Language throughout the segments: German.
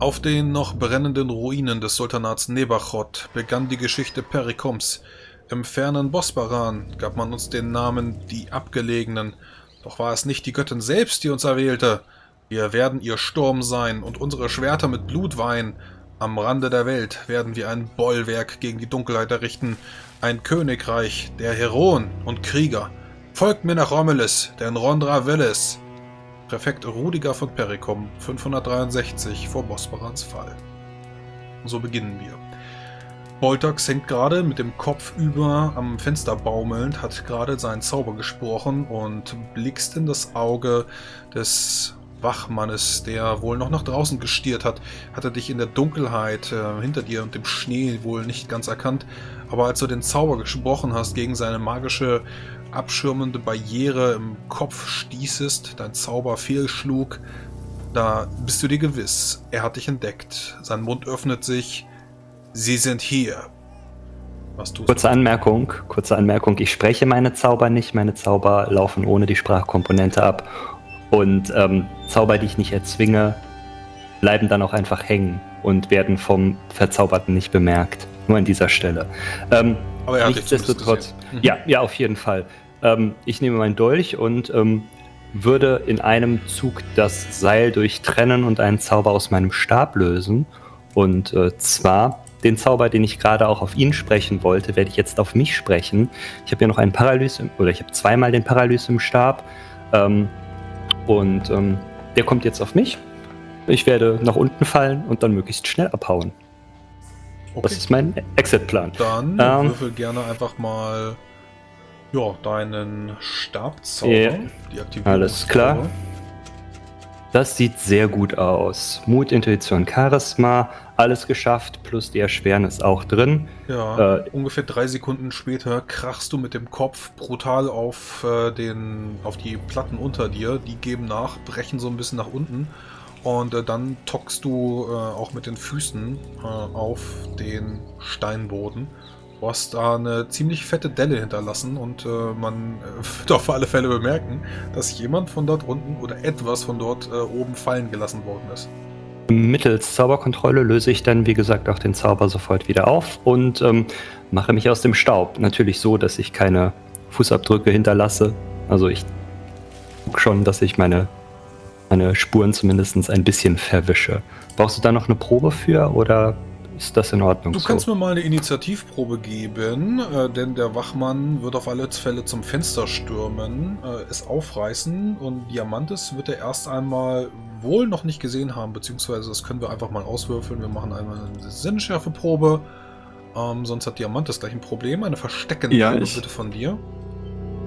Auf den noch brennenden Ruinen des Sultanats Nebachot begann die Geschichte Perikoms. Im fernen Bosbaran gab man uns den Namen die Abgelegenen. Doch war es nicht die Göttin selbst, die uns erwählte. Wir werden ihr Sturm sein und unsere Schwerter mit Blut weihen. Am Rande der Welt werden wir ein Bollwerk gegen die Dunkelheit errichten. Ein Königreich der Heroen und Krieger. Folgt mir nach Romulus, denn Rondra will es. Präfekt Rudiger von Perikum, 563 vor Bosbarans Fall. So beginnen wir. Boltax hängt gerade mit dem Kopf über am Fenster baumelnd, hat gerade seinen Zauber gesprochen und blickst in das Auge des Wachmannes, der wohl noch nach draußen gestiert hat, hat er dich in der Dunkelheit äh, hinter dir und dem Schnee wohl nicht ganz erkannt. Aber als du den Zauber gesprochen hast gegen seine magische abschirmende Barriere im Kopf stießest, dein Zauber fehlschlug, da bist du dir gewiss, er hat dich entdeckt. Sein Mund öffnet sich. Sie sind hier. Was tust kurze du? Anmerkung, kurze Anmerkung. Ich spreche meine Zauber nicht. Meine Zauber laufen ohne die Sprachkomponente ab. Und ähm, Zauber, die ich nicht erzwinge, bleiben dann auch einfach hängen und werden vom Verzauberten nicht bemerkt. Nur an dieser Stelle. Ähm, Aber er hat nichtsdestotrotz. Mhm. Ja, ja, auf jeden Fall. Ähm, ich nehme meinen Dolch und ähm, würde in einem Zug das Seil durchtrennen und einen Zauber aus meinem Stab lösen. Und äh, zwar den Zauber, den ich gerade auch auf ihn sprechen wollte, werde ich jetzt auf mich sprechen. Ich habe ja noch einen Paralys, oder ich habe zweimal den Paralys im Stab. Ähm, und ähm, der kommt jetzt auf mich. Ich werde nach unten fallen und dann möglichst schnell abhauen. Okay. Das ist mein Exit-Plan. Dann ähm, würfel gerne einfach mal ja, deinen Stabzauber. Yeah. Die Alles klar. Das sieht sehr gut aus. Mut, Intuition, Charisma, alles geschafft, plus die Erschwernis auch drin. Ja, äh, ungefähr drei Sekunden später krachst du mit dem Kopf brutal auf, äh, den, auf die Platten unter dir. Die geben nach, brechen so ein bisschen nach unten. Und äh, dann tockst du äh, auch mit den Füßen äh, auf den Steinboden. Du hast da eine ziemlich fette Delle hinterlassen und äh, man äh, wird auf alle Fälle bemerken, dass jemand von dort unten oder etwas von dort äh, oben fallen gelassen worden ist. Mittels Zauberkontrolle löse ich dann, wie gesagt, auch den Zauber sofort wieder auf und ähm, mache mich aus dem Staub. Natürlich so, dass ich keine Fußabdrücke hinterlasse. Also ich gucke schon, dass ich meine, meine Spuren zumindest ein bisschen verwische. Brauchst du da noch eine Probe für oder ist das in Ordnung? Du kannst so? mir mal eine Initiativprobe geben, äh, denn der Wachmann wird auf alle Fälle zum Fenster stürmen, äh, es aufreißen und Diamantes wird er erst einmal wohl noch nicht gesehen haben, beziehungsweise das können wir einfach mal auswürfeln. Wir machen einmal eine Sinnschärfeprobe, ähm, sonst hat Diamantes gleich ein Problem. Eine Verstecken ja, ich, bitte von dir.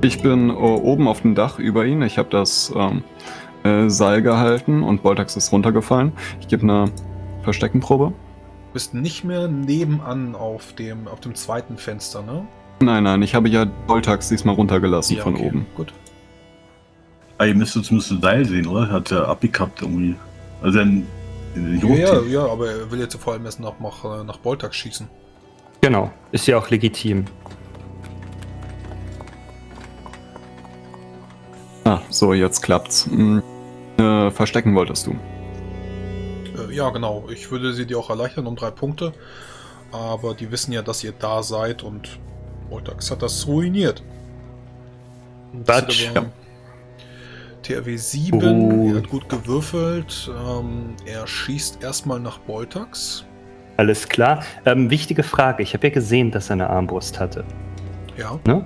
Ich bin uh, oben auf dem Dach über ihn. Ich habe das ähm, äh, Seil gehalten und Boltax ist runtergefallen. Ich gebe eine Versteckenprobe bist nicht mehr nebenan auf dem, auf dem zweiten Fenster, ne? Nein, nein, ich habe ja Boltax diesmal runtergelassen ja, von okay, oben. Gut. Ah, ihr müsstet zumindest ein Seil sehen, oder? Hat er abgekappt irgendwie. Also dann. Ja, ja, ja, aber er will jetzt vor allem erst nach, nach, äh, nach Boltax schießen. Genau, ist ja auch legitim. Ah, so, jetzt klappt's. Hm, äh, verstecken wolltest du. Äh, ja, genau. Ich würde sie dir auch erleichtern um drei Punkte. Aber die wissen ja, dass ihr da seid und Voltax hat das ruiniert. Batsch. TRW 7, oh. er hat gut gewürfelt. Ähm, er schießt erstmal nach Boltax. Alles klar. Ähm, wichtige Frage. Ich habe ja gesehen, dass er eine Armbrust hatte. Ja. Ne?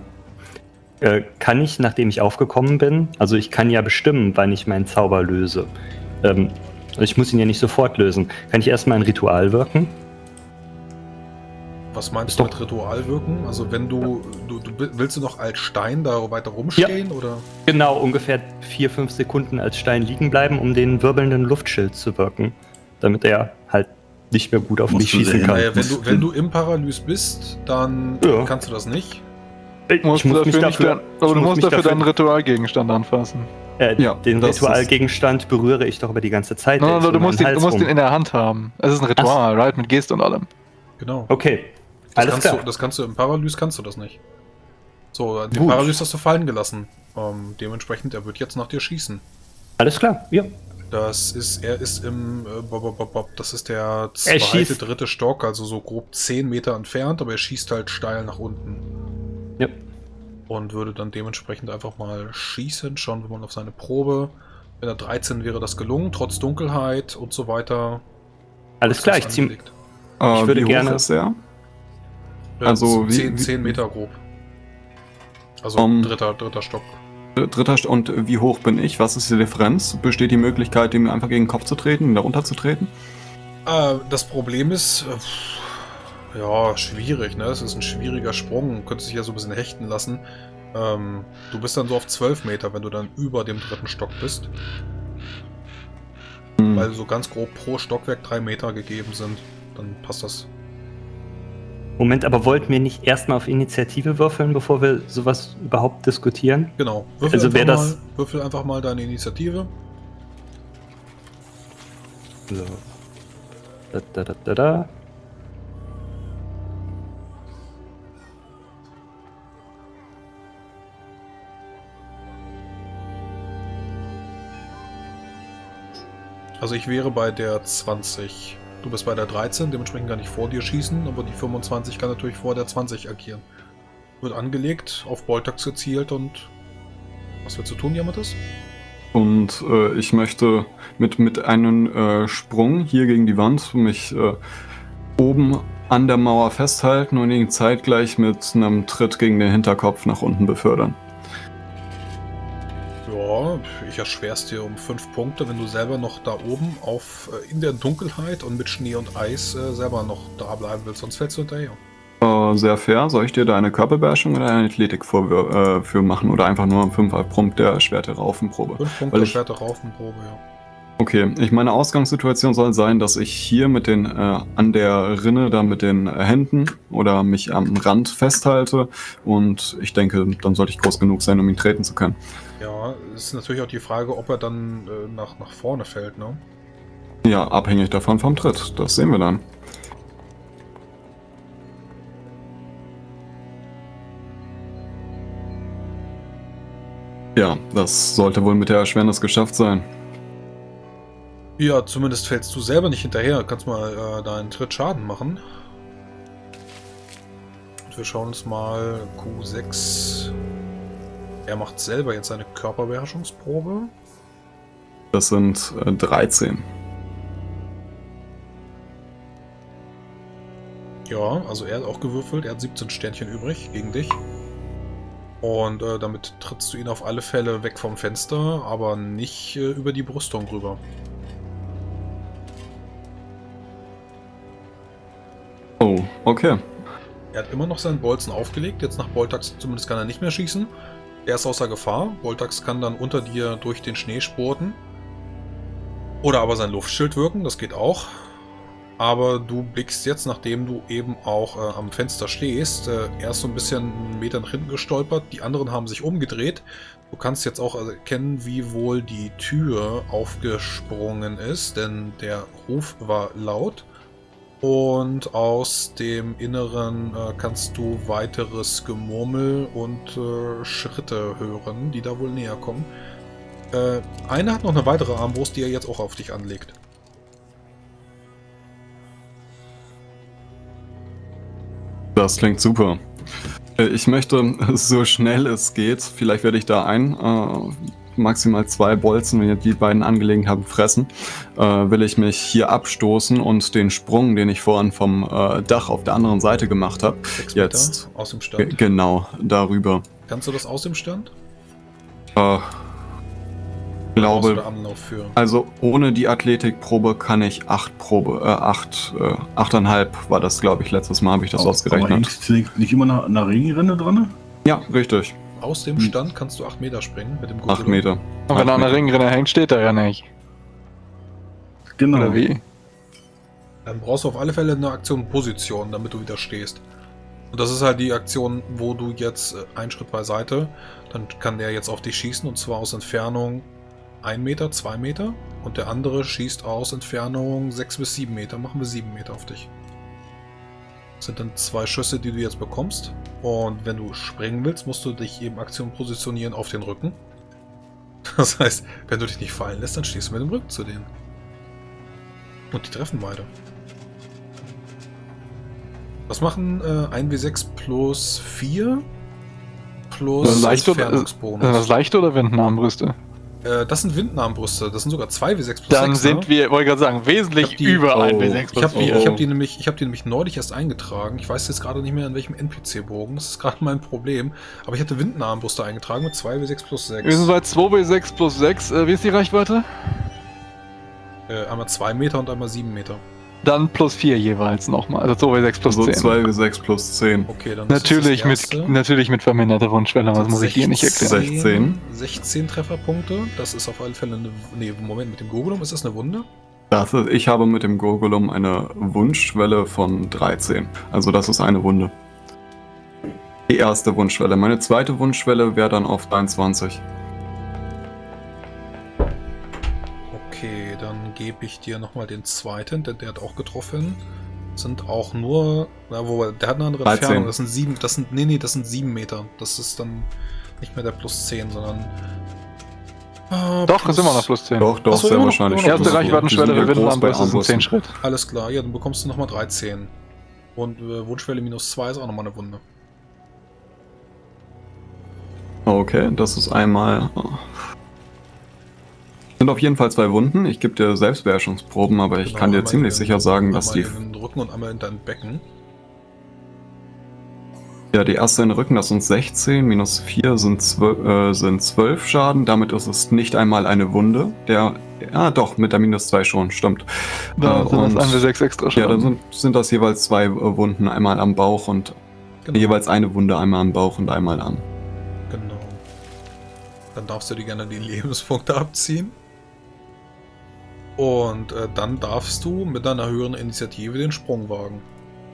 Äh, kann ich, nachdem ich aufgekommen bin, also ich kann ja bestimmen, wann ich meinen Zauber löse. Ähm, also ich muss ihn ja nicht sofort lösen. Kann ich erstmal ein Ritual wirken? Was meinst du mit Ritual wirken? Also wenn du, du, du, willst du noch als Stein da weiter rumstehen ja. oder? Genau, ungefähr vier, fünf Sekunden als Stein liegen bleiben, um den wirbelnden Luftschild zu wirken. Damit er halt nicht mehr gut auf Musst mich schießen kann. Naja, wenn, du, wenn du im Paralys bist, dann ja. kannst du das nicht. Ich, muss, ich muss dafür, dafür aber du musst dafür deinen Ritualgegenstand anfassen. Äh, ja, den Ritualgegenstand berühre ich doch über die ganze Zeit. No, no, no, du, musst ihn, du musst ihn in der Hand haben. Es ist ein Ritual, Ach. right? Mit Geste und allem. Genau. Okay. Das Alles klar. Du, das kannst du im Paralys kannst du das nicht. So, den Gut. Paralys hast du fallen gelassen. Ähm, dementsprechend, er wird jetzt nach dir schießen. Alles klar, ja. Das ist, er ist im, äh, bob, bob, bob, bob, das ist der Er zweite, dritte Stock, also so grob 10 Meter entfernt, aber er schießt halt steil nach unten. Ja. Und würde dann dementsprechend einfach mal schießen, schauen wir mal auf seine Probe. Wenn er 13 wäre das gelungen, trotz Dunkelheit und so weiter. Alles klar, ich zieh, angelegt. Äh, Ich würde wie hoch gerne- ist er? Äh, Also wie- 10, wie- 10 Meter grob. Also Um, dritter, dritter Stock. Dritter St und wie hoch bin ich? Was ist die Differenz? Besteht die Möglichkeit, ihm einfach gegen den Kopf zu treten, ihn da runterzutreten? Äh, das Problem ist, äh, ja, schwierig, ne? Es ist ein schwieriger Sprung, könnte sich ja so ein bisschen hechten lassen. Ähm, du bist dann so auf 12 Meter, wenn du dann über dem dritten Stock bist, Hm. weil so ganz grob pro Stockwerk 3 Meter gegeben sind. Dann passt das. Moment, aber wollten wir nicht erstmal auf Initiative würfeln, bevor wir sowas überhaupt diskutieren? Genau. Würfel, Also einfach, wär das- mal, würfel einfach mal deine Initiative. So. Da, da, da, da, da. Also ich wäre bei der 20. Du bist bei der 13, dementsprechend kann ich vor dir schießen, aber die 25 kann natürlich vor der 20 agieren. Wird angelegt, auf Boltax gezielt und... Was willst du tun, Yamatis? Und äh, ich möchte mit, mit einem äh, Sprung hier gegen die Wand mich äh, oben an der Mauer festhalten und ihn zeitgleich mit einem Tritt gegen den Hinterkopf nach unten befördern. Ja, ich erschwer's dir um 5 Punkte, wenn du selber noch da oben auf äh, in der Dunkelheit und mit Schnee und Eis äh, selber noch da bleiben willst, sonst fällst du hinterher. Äh, sehr fair. Soll ich dir da eine Körperbeherrschung oder eine Athletik für, äh, für machen oder einfach nur einen 5 Punkt der Schwerte Raufenprobe? 5 Punkte Weil ich- Schwerte Raufenprobe, ja. Okay, ich meine Ausgangssituation soll sein, dass ich hier mit den äh, an der Rinne da mit den Händen oder mich am Rand festhalte und ich denke, dann sollte ich groß genug sein, um ihn treten zu können. Ja, ist natürlich auch die Frage, ob er dann äh, nach, nach vorne fällt, ne? Ja, abhängig davon vom Tritt. Das sehen wir dann. Ja, das sollte wohl mit der Erschwernis geschafft sein. Ja, zumindest fällst du selber nicht hinterher. Kannst mal äh, deinen Tritt Schaden machen. Und wir schauen uns mal Q6. Er macht selber jetzt seine Körperbeherrschungsprobe. Das sind äh, 13. Ja, also er hat auch gewürfelt. Er hat 17 Sternchen übrig gegen dich. Und äh, damit trittst du ihn auf alle Fälle weg vom Fenster, aber nicht äh, über die Brüstung rüber. Okay. Er hat immer noch seinen Bolzen aufgelegt. Jetzt nach Boltax zumindest kann er nicht mehr schießen. Er ist außer Gefahr. Boltax kann dann unter dir durch den Schnee spurten. Oder aber sein Luftschild wirken, das geht auch. Aber du blickst jetzt, nachdem du eben auch äh, am Fenster stehst, äh, erst so ein bisschen einen Meter nach hinten gestolpert. Die anderen haben sich umgedreht. Du kannst jetzt auch erkennen, wie wohl die Tür aufgesprungen ist, denn der Ruf war laut. Und aus dem Inneren äh, kannst du weiteres Gemurmel und äh, Schritte hören, die da wohl näher kommen. Äh, einer hat noch eine weitere Armbrust, die er jetzt auch auf dich anlegt. Das klingt super. Äh, Ich möchte so schnell es geht, vielleicht werde ich da ein, äh, maximal zwei Bolzen, wenn ihr die beiden angelegen haben, fressen, äh, will ich mich hier abstoßen und den Sprung, den ich vorhin vom äh, Dach auf der anderen Seite gemacht habe, Jetzt. Aus dem Stand. genau darüber. Kannst du das aus dem Stand? Äh, glaube, da Anlauf für? also ohne die Athletikprobe kann ich acht Probe, äh, acht, äh, achteinhalb war das, glaube ich, letztes Mal habe ich das Aber ausgerechnet. hängt nicht- immer nach einer Regenrinne dran? Ja, richtig. Aus dem Hm. Stand kannst du 8 Meter springen mit dem Acht Gurgel. Meter. Und wenn er an der Meter. Ringrinne hängt, steht er ja nicht. Genau. Oder wie? Dann brauchst du auf alle Fälle eine Aktion Position, damit du wieder stehst. Und das ist halt die Aktion, wo du jetzt äh, einen Schritt beiseite, dann kann der jetzt auf dich schießen und zwar aus Entfernung 1 Meter, 2 Meter und der andere schießt aus Entfernung 6 bis 7 Meter. Machen wir 7 Meter auf dich. Das sind dann zwei Schüsse, die du jetzt bekommst. Und wenn du springen willst, musst du dich eben Aktion positionieren auf den Rücken. Das heißt, wenn du dich nicht fallen lässt, dann stehst du mit dem Rücken zu denen. Und die treffen beide. Was machen äh, 1w6 plus 4 plus leicht oder, Entfernungsbonus? Sind das leichte oder Windenarmbrüste? Äh, das sind Windnarmbrüste. Das sind sogar 2w6 plus Dann 6. sind ne? wir, wollte ich gerade sagen, Ich wesentlich die- über oh, 1w6 Ich plus habe die, 4. ich hab die, nämlich, ich hab die nämlich neulich erst eingetragen. Ich weiß jetzt gerade nicht mehr, in welchem NPC-Bogen. Das ist gerade mein Problem. Aber ich hatte Windnarmbrüste eingetragen mit 2w6 plus 6. Wir sind bei 2w6 plus 6. Äh, wie ist die Reichweite? Äh, einmal 2 Meter und einmal 7 Meter. Dann plus 4 jeweils nochmal. Also 2w6 plus Also 10. 2 bis 6 plus 10. Okay, dann ist Natürlich das mit, natürlich mit verminderter Wunschschwelle, was muss ich dir nicht erklären. 16. 16 Trefferpunkte. Das ist auf alle Fälle eine. Nee, Moment, mit dem Gogolum ist das eine Wunde? Das ist, ich habe mit dem Gurgulum eine Wunschschwelle von 13. Also das ist eine Wunde. Die erste Wunschschwelle. Meine zweite Wunschschwelle wäre dann auf 23. Okay, dann gebe ich dir nochmal den zweiten, denn der hat auch getroffen. Sind auch nur. Na, wo, der hat eine andere 13. Entfernung. Das sind sieben. Das sind. Nee, nee, das sind 7 Meter. Das ist dann nicht mehr der plus 10, sondern. Ah, Doch, ist immer noch plus 10. Doch, doch, Ach so, sehr wahrscheinlich. noch Erste plus. Reichweitenschwelle groß bei Windenarmbrüste sind 10 Armbrüsten. Schritt. Alles klar, ja, dann bekommst du nochmal 13. Und äh, Wunschwelle minus 2 ist auch nochmal eine Wunde. Okay, das ist einmal. Sind auf jeden Fall zwei Wunden. Ich gebe dir Selbstbeherrschungsproben, aber ich Genau, kann dir ziemlich in- sicher sagen, dass die, Einmal in den Rücken und einmal in dein Becken. ja, die erste in den Rücken, das sind 16, minus 4 sind 12, äh, sind 12 Schaden. Damit ist es nicht einmal eine Wunde. Der, ja, doch, mit der minus 2 schon, stimmt. Dann Äh, sind das und- 1w6 extra Ja, Schaden. dann sind, sind das jeweils zwei äh, Wunden, einmal am Bauch und Genau. jeweils eine Wunde, einmal am Bauch und einmal am. Genau. Dann darfst du dir gerne die Lebenspunkte abziehen. Und äh, dann darfst du mit deiner höheren Initiative den Sprung wagen.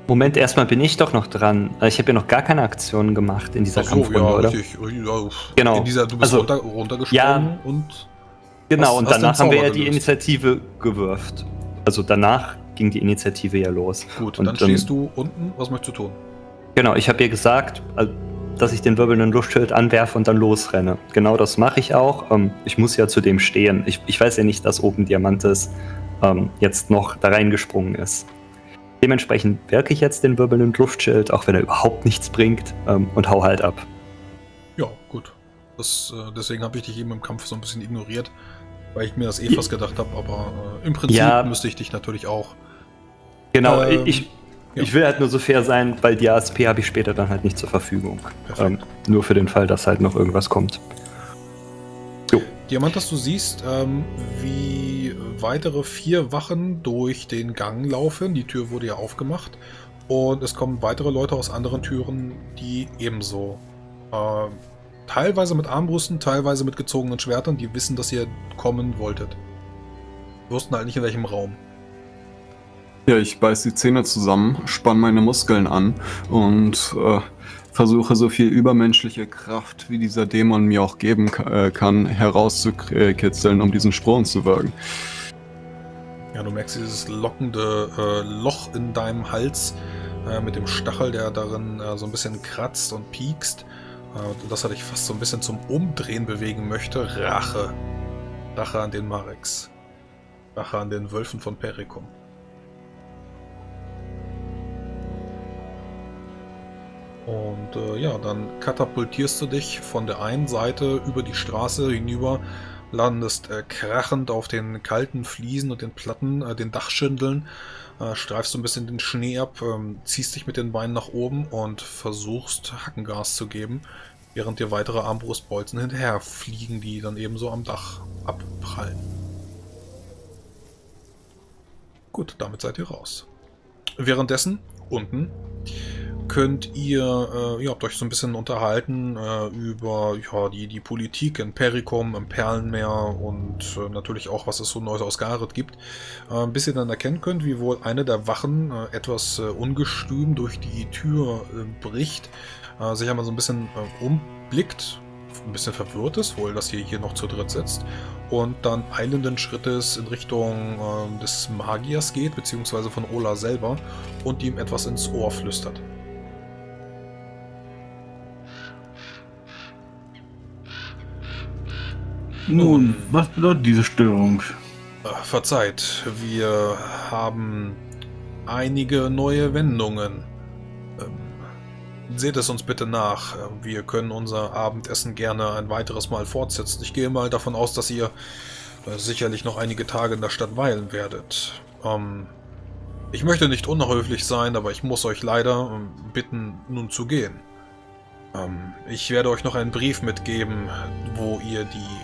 Moment, erstmal bin ich doch noch dran. Äh, Ich habe ja noch gar keine Aktionen gemacht in dieser Ach so, Kampfrunde, ja, oder? richtig. Ja, Genau. In dieser, du bist Also, runter, runtergesprungen ja. und Genau, Hast- und danach haben wir ja die. Initiative gewürft. Also danach ging die Initiative ja los. gut, Und dann stehst du unten. Was möchtest du tun? Genau, ich habe ihr gesagt, dass ich den wirbelnden Luftschild anwerfe und dann losrenne. Genau das mache ich auch. Ähm, Ich muss ja zu dem stehen. Ich, ich weiß ja nicht, dass oben Diamantes ähm, jetzt noch da reingesprungen ist. Dementsprechend wirke ich jetzt den wirbelnden Luftschild, auch wenn er überhaupt nichts bringt, ähm, und hau halt ab. Ja, gut. Das, äh, deswegen habe ich dich eben im Kampf so ein bisschen ignoriert, weil ich mir das eh fast gedacht habe, aber äh, im Prinzip Ja. müsste ich dich natürlich auch. Genau, Ähm, ich, ja. ich will halt nur so fair sein, weil die ASP habe ich später dann halt nicht zur Verfügung. Ähm, nur für den Fall, dass halt noch irgendwas kommt. Diamantas, du siehst, ähm, wie weitere vier Wachen durch den Gang laufen. Die Tür wurde ja aufgemacht. Und es kommen weitere Leute aus anderen Türen, die ebenso. Äh, teilweise mit Armbrüsten, teilweise mit gezogenen Schwertern, die wissen, dass ihr kommen wolltet. Wussten halt nicht in welchem Raum. Ja, ich beiß die Zähne zusammen, spann meine Muskeln an und äh, versuche so viel übermenschliche Kraft, wie dieser Dämon mir auch geben äh, kann, herauszukitzeln, um diesen Sprung zu wirken. Ja, du merkst dieses lockende äh, Loch in deinem Hals äh, mit dem Stachel, der darin äh, so ein bisschen kratzt und piekst. Äh, dass er dich fast so ein bisschen zum Umdrehen bewegen möchte. Rache. Rache an den Marex. Rache an den Wölfen von Perikum. Und äh, ja, dann katapultierst du dich von der einen Seite über die Straße hinüber, landest äh, krachend auf den kalten Fliesen und den Platten, äh, den Dachschindeln, äh, streifst du ein bisschen den Schnee ab, ähm, ziehst dich mit den Beinen nach oben und versuchst Hackengas zu geben, während dir weitere Armbrustbolzen hinterher fliegen, die dann ebenso am Dach abprallen. Gut, damit seid ihr raus. Währenddessen, unten, könnt ihr, äh, ihr habt euch so ein bisschen unterhalten äh, über ja, die, die Politik in Perikum, im Perlenmeer und äh, natürlich auch, was es so Neues aus Gareth gibt. Äh, bis ihr dann erkennen könnt, wie wohl eine der Wachen äh, etwas äh, ungestüm durch die Tür bricht, sich einmal so ein bisschen umblickt, ein bisschen verwirrt ist, wohl, dass ihr hier noch zu dritt sitzt und dann eilenden Schrittes in Richtung des Magiers geht, beziehungsweise von Ola selber und ihm etwas ins Ohr flüstert. Nun, was bedeutet diese Störung? Verzeiht, wir haben einige neue Wendungen. Ähm, seht es uns bitte nach. Äh, Wir können unser Abendessen gerne ein weiteres Mal fortsetzen. Ich gehe mal davon aus, dass ihr äh, sicherlich noch einige Tage in der Stadt weilen werdet. Ähm, ich möchte nicht unhöflich sein, aber ich muss euch leider ähm, bitten, nun zu gehen. Ähm, ich werde euch noch einen Brief mitgeben, wo ihr die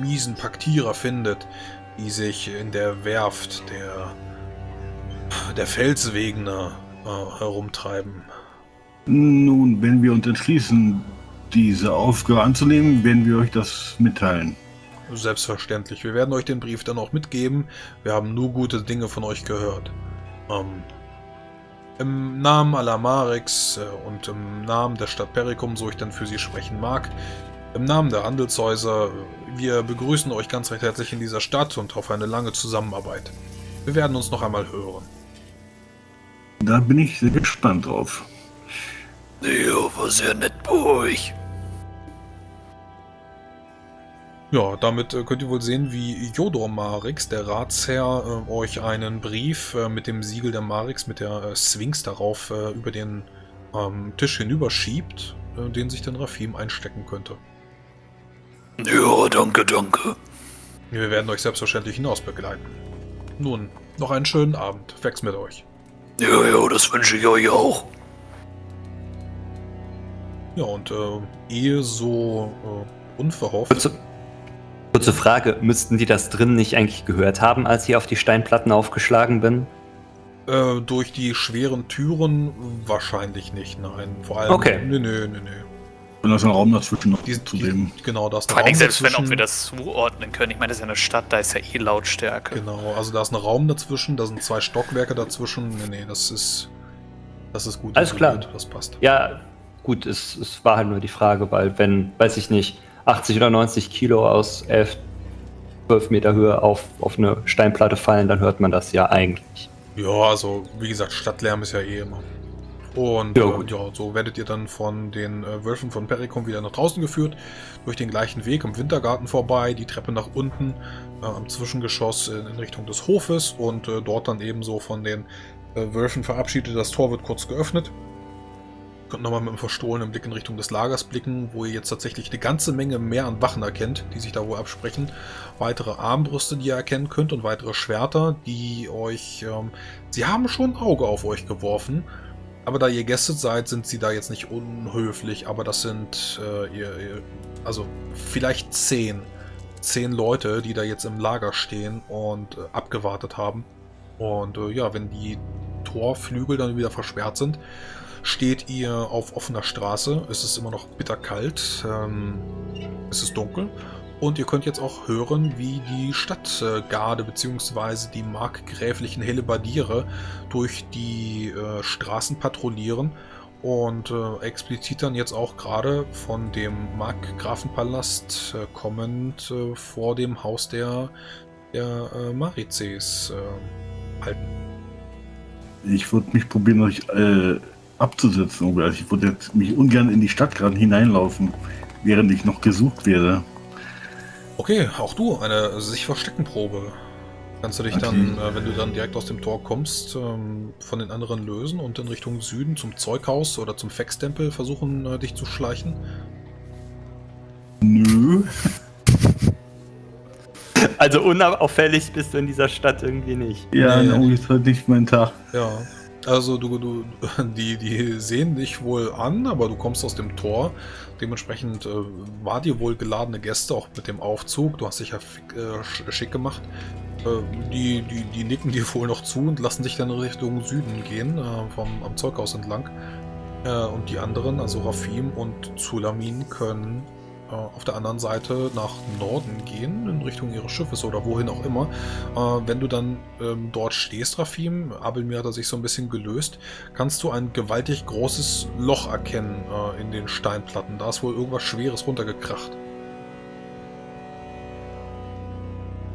miesen Paktierer findet, die sich in der Werft der, der Felswegener äh, herumtreiben. Nun, wenn wir uns entschließen, diese Aufgabe anzunehmen, werden wir euch das mitteilen. Selbstverständlich. Wir werden euch den Brief dann auch mitgeben. Wir haben nur gute Dinge von euch gehört. Ähm, Im Namen aller Marix äh, und im Namen der Stadt Perikum, so ich dann für sie sprechen mag, im Namen der Handelshäuser, wir begrüßen euch ganz recht herzlich in dieser Stadt und auf eine lange Zusammenarbeit. Wir werden uns noch einmal hören. Da bin ich sehr gespannt drauf. Ja, war sehr nett bei euch. Ja, damit äh, könnt ihr wohl sehen, wie Jodor Marix, der Ratsherr, äh, euch einen Brief äh, mit dem Siegel der Marix, mit der Sphinx darauf über den ähm, Tisch hinüberschiebt, den sich dann Rafim einstecken könnte. Danke, danke. Wir werden euch selbstverständlich hinaus begleiten. Nun, noch einen schönen Abend. Wex mit euch. Ja, ja, das wünsche ich euch auch. Ja, und äh, ehe so äh, unverhofft... Kurze, kurze Frage, müssten die das drin nicht eigentlich gehört haben, als ich auf die Steinplatten aufgeschlagen bin? Äh, durch die schweren Türen wahrscheinlich nicht, nein. Vor allem... Okay. Nö, nö, nö, nö. Und da ist ein Raum dazwischen noch Die, zu die, genau, da ist Vor allen Dingen, selbst wenn, dazwischen. ob wir das zuordnen können. Ich meine, das ist ja eine Stadt, da ist ja eh Lautstärke. Genau, also da ist ein Raum dazwischen, da sind zwei Stockwerke dazwischen. Nee, nee, das ist. Das ist gut. Alles klar. Das passt. Ja, gut, es, es war halt nur die Frage, weil wenn, weiß ich nicht, 80 oder 90 Kilo aus 11, 12 Meter Höhe auf, auf eine Steinplatte fallen, dann hört man das ja eigentlich. Ja, also wie gesagt, Stadtlärm ist ja eh immer. Und Ja, äh, ja so werdet ihr dann von den äh, Wölfen von Perikum wieder nach draußen geführt, durch den gleichen Weg im Wintergarten vorbei, die Treppe nach unten, äh, am Zwischengeschoss in, in Richtung des Hofes und äh, dort dann ebenso von den äh, Wölfen verabschiedet. Das Tor wird kurz geöffnet. Könnt nochmal mit einem verstohlenen Blick in Richtung des Lagers blicken, wo ihr jetzt tatsächlich eine ganze Menge mehr an Wachen erkennt, die sich da wohl absprechen. Weitere Armbrüste, die ihr erkennen könnt und weitere Schwerter, die euch... Ähm, sie haben schon ein Auge auf euch geworfen, aber da ihr Gäste seid, sind sie da jetzt nicht unhöflich, aber das sind äh, ihr, ihr, also vielleicht zehn. Zehn Leute, die da jetzt im Lager stehen und äh, abgewartet haben. Und äh, ja, wenn die Torflügel dann wieder versperrt sind, steht ihr auf offener Straße. Es ist immer noch bitterkalt. Ähm, es ist dunkel. Und ihr könnt jetzt auch hören, wie die Stadtgarde bzw. die markgräflichen Hellebardiere durch die äh, Straßen patrouillieren und äh, explizit dann jetzt auch gerade von dem Markgrafenpalast äh, kommend äh, vor dem Haus der, der äh, Marizes äh, halten. Ich würde mich probieren, euch äh, abzusetzen. Also ich würde mich ungern in die Stadt gerade hineinlaufen, während ich noch gesucht werde. Okay, auch du, eine sich verstecken Probe. Kannst du dich Okay. dann, äh, wenn du dann direkt aus dem Tor kommst, ähm, von den anderen lösen und in Richtung Süden zum Zeughaus oder zum Fextempel versuchen, äh, dich zu schleichen? Nö. Also unauffällig bist du in dieser Stadt irgendwie nicht. Ja, Nee. irgendwie ist heute nicht mein Tag. Ja. Also du, du, die, die sehen dich wohl an, aber du kommst aus dem Tor. Dementsprechend äh, war dir wohl geladene Gäste, auch mit dem Aufzug. Du hast dich ja äh, sch- schick gemacht. Äh, die, die, die nicken dir wohl noch zu und lassen dich dann Richtung Süden gehen, äh, vom, am Zeughaus entlang. Äh, und die anderen, also Rafim und Zulamin, können äh, auf der anderen Seite nach Norden gehen, in Richtung ihres Schiffes oder wohin auch immer. Äh, wenn du dann ähm, dort stehst, Rafim, Abelmir hat er sich so ein bisschen gelöst, kannst du ein gewaltig großes Loch erkennen äh, in den Steinplatten. Da ist wohl irgendwas Schweres runtergekracht.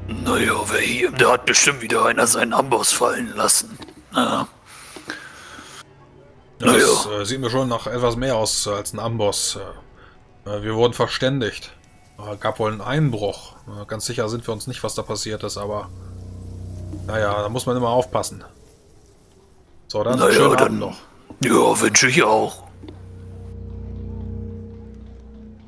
Naja, wer hier, da hat bestimmt wieder einer seinen Amboss fallen lassen. Ja, Das äh, sieht mir schon nach etwas mehr aus als ein Amboss. Äh, wir wurden verständigt. Äh, gab wohl einen Einbruch. Äh, ganz sicher sind wir uns nicht, was da passiert ist, aber... Naja, da muss man immer aufpassen. So, dann Naja, schönen dann- noch. Ja, wünsche ich auch.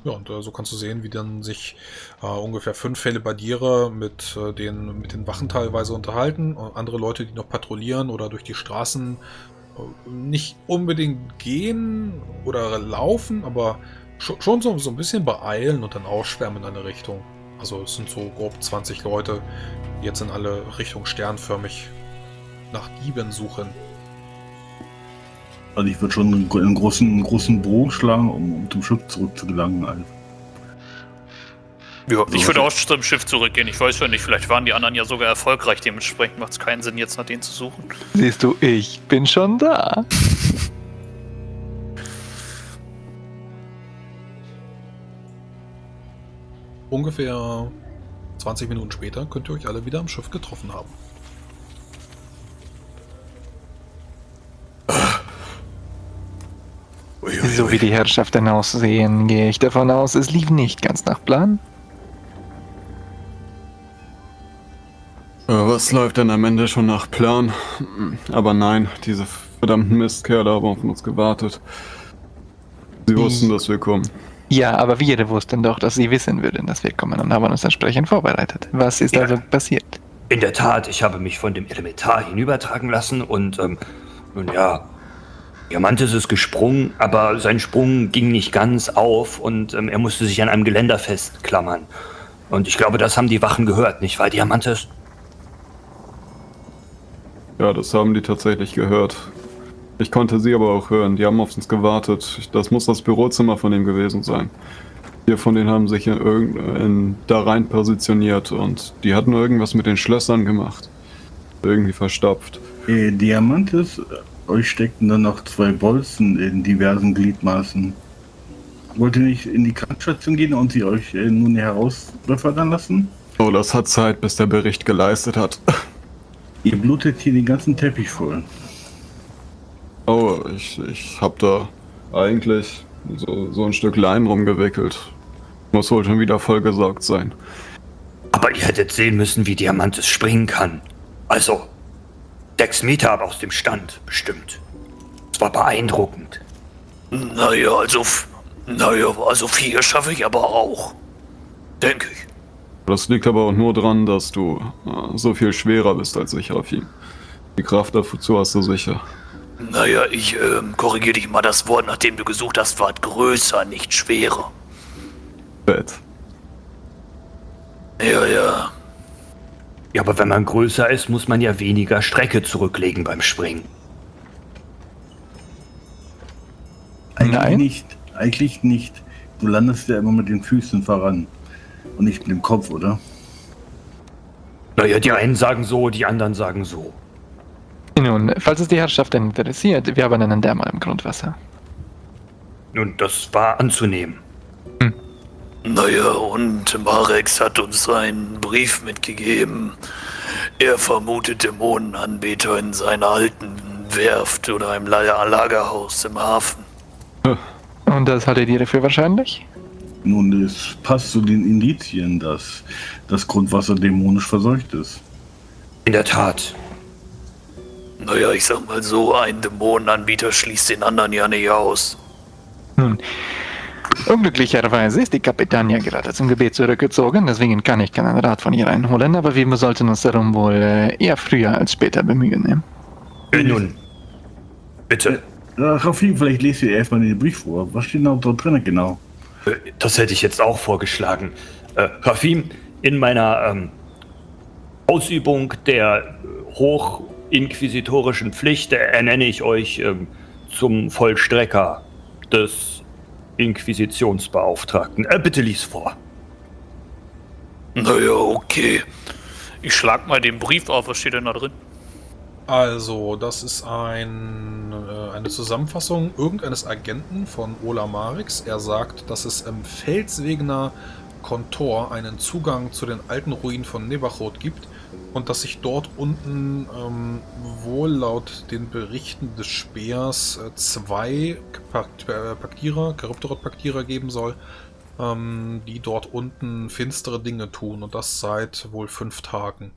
Ja, und äh, so kannst du sehen, wie dann sich äh, ungefähr fünf Felibadiere mit, äh, den, mit den Wachen teilweise unterhalten. Und andere Leute, die noch patrouillieren oder durch die Straßen nicht unbedingt gehen oder laufen, aber schon, schon so, so ein bisschen beeilen und dann ausschwärmen in eine Richtung. Also es sind so grob 20 Leute, die jetzt in alle Richtungen sternförmig nach Dieben suchen. Also ich würde schon einen, gro- einen großen, einen großen Bogen schlagen, um, um zum Schiff zurückzugelangen. Also. Ja, ich würde so. auch zum Schiff zurückgehen. Ich weiß ja nicht, vielleicht waren die anderen ja sogar erfolgreich. Dementsprechend macht es keinen Sinn, jetzt nach denen zu suchen. Siehst du, ich bin schon da. Ungefähr 20 Minuten später könnt ihr euch alle wieder am Schiff getroffen haben. So wie die Herrschaften aussehen, gehe ich davon aus, es lief nicht ganz nach Plan. Äh, Was läuft denn am Ende schon nach Plan? Aber nein, diese verdammten Mistkerle haben auf uns gewartet. Sie wussten, dass wir kommen. Ja, aber wir wussten doch, dass sie wissen würden, dass wir kommen und haben uns entsprechend vorbereitet. Was ist Ja. also passiert? In der Tat, ich habe mich von dem Elementar hinübertragen lassen und, ähm, nun ja, Diamantis ist gesprungen, aber sein Sprung ging nicht ganz auf und ähm, er musste sich an einem Geländer festklammern. Und ich glaube, das haben die Wachen gehört, nicht wahr, Diamantis? Ja, das haben die tatsächlich gehört. Ich konnte sie aber auch hören. Die haben auf uns gewartet. Das muss das Bürozimmer von ihm gewesen sein. Vier von denen haben sich in irgend, in, da rein positioniert und die hatten irgendwas mit den Schlössern gemacht. Irgendwie verstopft. Äh, Diamantes, euch steckten dann noch zwei Bolzen in diversen Gliedmaßen. Wollt ihr nicht in die Krankenstation gehen und sie euch äh, nun heraus befördern lassen? Oh, das hat Zeit, bis der Bericht geleistet hat. Ihr blutet hier den ganzen Teppich voll. Oh, ich, ich hab da eigentlich so, so ein Stück Lein rumgewickelt. Muss wohl schon wieder vollgesaugt sein. Aber ihr hättet sehen müssen, wie Diamantis springen kann. Also, sechs Meter aber aus dem Stand, bestimmt. Es war beeindruckend. Naja, also, f- naja, also vier schaffe ich aber auch. Denke ich. Das liegt aber auch nur daran, dass du äh, so viel schwerer bist als ich, Rafim. Die Kraft dazu hast du sicher. Naja, ich ähm, korrigiere dich mal das Wort, nachdem du gesucht hast, war größer, nicht schwerer. Fett. Ja, ja. Ja, aber wenn man größer ist, muss man ja weniger Strecke zurücklegen beim Springen. Eigentlich Nein. nicht. Eigentlich nicht. Du landest ja immer mit den Füßen voran. Und nicht mit dem Kopf, oder? Naja, die einen sagen so, die anderen sagen so. Nun, falls es die Herrschaften interessiert, wir haben einen Dämmer im Grundwasser. Nun, das war anzunehmen. Naja, und Marex hat uns einen Brief mitgegeben. Er vermutet Dämonenanbeter in seiner alten Werft oder im La- Lagerhaus im Hafen. Und das haltet ihr für wahrscheinlich? Nun, es passt zu den Indizien, dass das Grundwasser dämonisch verseucht ist. In der Tat. Naja, ich sag mal so, ein Dämonenanbieter schließt den anderen ja nicht aus. Nun, unglücklicherweise ist die Kapitania gerade zum Gebet zurückgezogen, deswegen kann ich keinen Rat von ihr einholen, aber wir sollten uns darum wohl äh, eher früher als später bemühen. Ne? Äh, nun, bitte. Rafim, vielleicht lest ihr erstmal den Brief vor. Was steht da drin genau? Äh, Das hätte ich jetzt auch vorgeschlagen. Äh, Rafim, in meiner ähm, Ausübung der äh, hochinquisitorischen Pflicht ernenne ich euch ähm, zum Vollstrecker des Inquisitionsbeauftragten. Äh, bitte lies vor. Naja, okay. Ich schlag mal den Brief auf. Was steht denn da drin? Also, das ist ein, äh, eine Zusammenfassung irgendeines Agenten von Ola Marix. Er sagt, dass es im Felswegener Kontor einen Zugang zu den alten Ruinen von Nebachot gibt und dass sich dort unten ähm, wohl laut den Berichten des Speers äh, zwei Pakt äh, Paktierer, Charybdorot-Paktierer geben soll. ähm, die dort unten finstere Dinge tun und das seit wohl fünf Tagen.